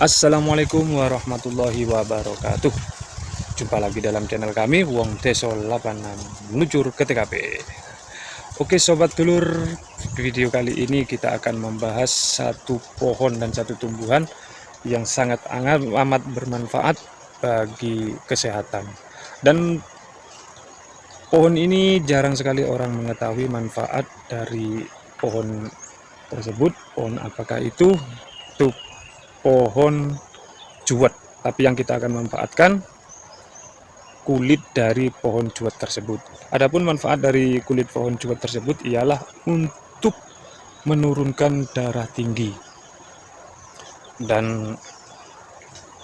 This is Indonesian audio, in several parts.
Assalamualaikum warahmatullahi wabarakatuh. Jumpa lagi dalam channel kami Wong Deso 86 Menuju ke TKP Oke sobat dulur Video kali ini kita akan membahas Satu pohon dan satu tumbuhan Yang sangat amat bermanfaat Bagi kesehatan. Dan Pohon ini jarang sekali orang mengetahui manfaat dari pohon tersebut. Pohon apakah itu? Itu pohon juwet. Tapi yang kita akan manfaatkan kulit dari pohon juwet tersebut. Adapun manfaat dari kulit pohon juwet tersebut ialah untuk menurunkan darah tinggi. Dan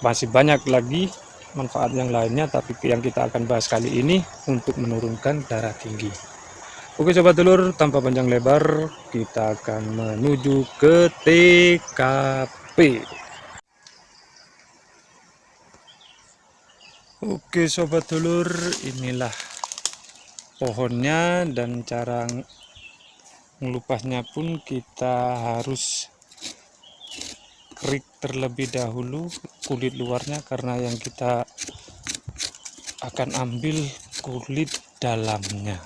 masih banyak lagi manfaat yang lainnya tapi yang kita akan bahas kali ini untuk menurunkan darah tinggi. Oke sobat telur tanpa panjang lebar kita akan menuju ke TKP Oke sobat dulur inilah pohonnya dan cara melupasnya pun kita harus kerik terlebih dahulu kulit luarnya karena yang kita akan ambil kulit dalamnya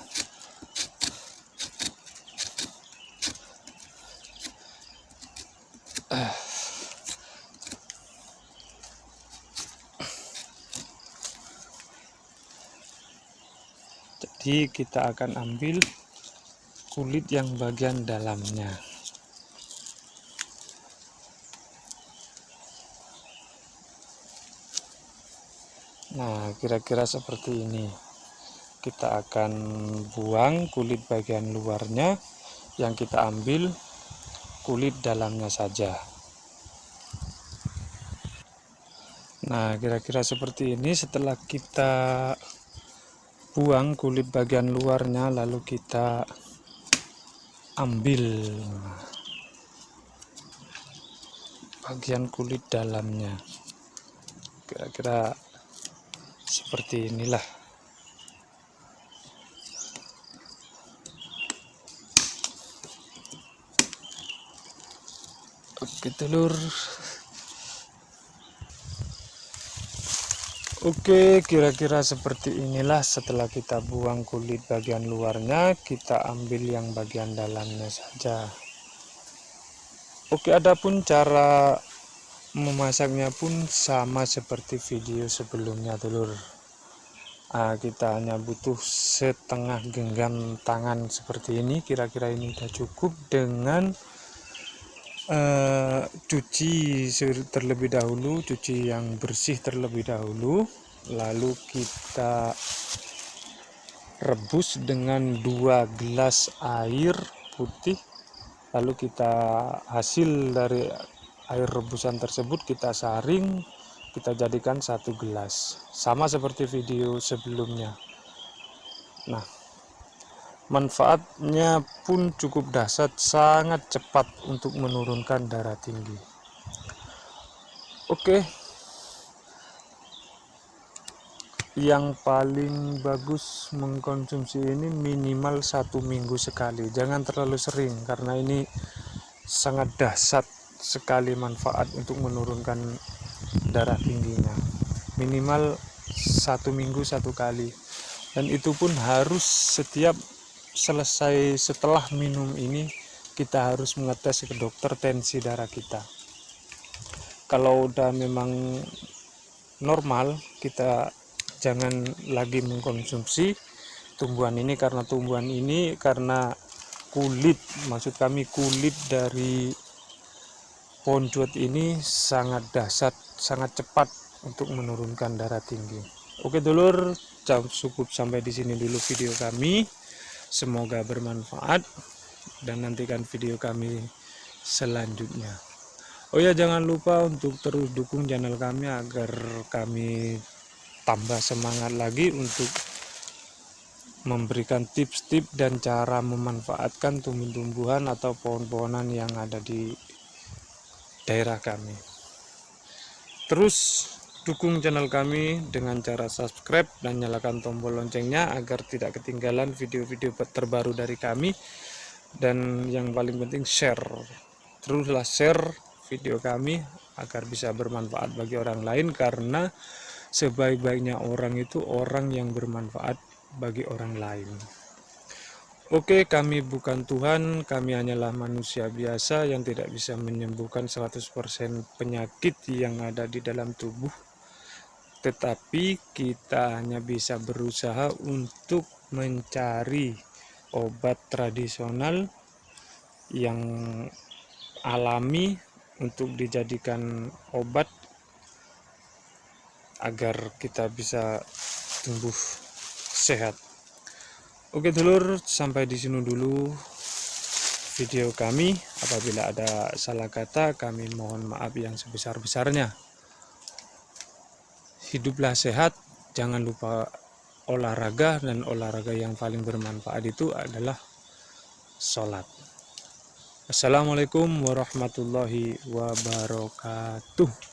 jadi kita akan ambil kulit yang bagian dalamnya. Nah kira-kira seperti ini. Kita akan buang kulit bagian luarnya. Yang kita ambil kulit dalamnya saja. Nah kira-kira seperti ini. Setelah kita buang kulit bagian luarnya lalu kita ambil bagian kulit dalamnya. Kira-kira seperti inilah. Oke telur Oke kira-kira seperti inilah setelah kita buang kulit bagian luarnya kita ambil yang bagian dalamnya saja. Oke adapun cara memasaknya pun sama seperti video sebelumnya telur. Nah, kita hanya butuh setengah genggam tangan seperti ini. Kira-kira ini sudah cukup dengan uh, cuci terlebih dahulu cuci yang bersih terlebih dahulu lalu kita rebus dengan dua gelas air putih. Lalu kita hasil dari air rebusan tersebut kita saring kita jadikan satu gelas. Sama seperti video sebelumnya. Nah manfaatnya pun cukup dahsyat sangat cepat untuk menurunkan darah tinggi. Oke. Yang paling bagus mengkonsumsi ini minimal satu minggu sekali. Jangan terlalu sering karena ini sangat dahsyat sekali manfaat untuk menurunkan darah tingginya. Minimal satu minggu satu kali. Dan itu pun harus setiap selesai setelah minum ini kita harus mengetes ke dokter tensi darah kita. Kalau udah memang normal kita jangan lagi mengkonsumsi tumbuhan ini karena tumbuhan ini karena kulit maksud kami kulit dari pohon ini sangat dahsyat sangat cepat untuk menurunkan darah tinggi. Oke dulur cukup sampai di sini dulu video kami Semoga bermanfaat dan nantikan video kami selanjutnya. Oh ya jangan lupa untuk terus dukung channel kami agar kami tambah semangat lagi untuk memberikan tips-tips dan cara memanfaatkan tumbuh-tumbuhan atau pohon-pohonan yang ada di daerah kami. Terus Dukung channel kami dengan cara subscribe dan nyalakan tombol loncengnya agar tidak ketinggalan video-video terbaru dari kami. Dan yang paling penting share. Teruslah share video kami agar bisa bermanfaat bagi orang lain karena sebaik-baiknya orang itu orang yang bermanfaat bagi orang lain. Oke, kami bukan Tuhan, kami hanyalah manusia biasa yang tidak bisa menyembuhkan 100% penyakit yang ada di dalam tubuh. Tetapi kita hanya bisa berusaha untuk mencari obat tradisional yang alami untuk dijadikan obat agar kita bisa tumbuh sehat. Oke dulur, sampai di sini dulu video kami. Apabila ada salah kata, kami mohon maaf yang sebesar-besarnya. Hiduplah sehat, jangan lupa olahraga, dan olahraga yang paling bermanfaat itu adalah sholat. Assalamualaikum warahmatullahi wabarakatuh.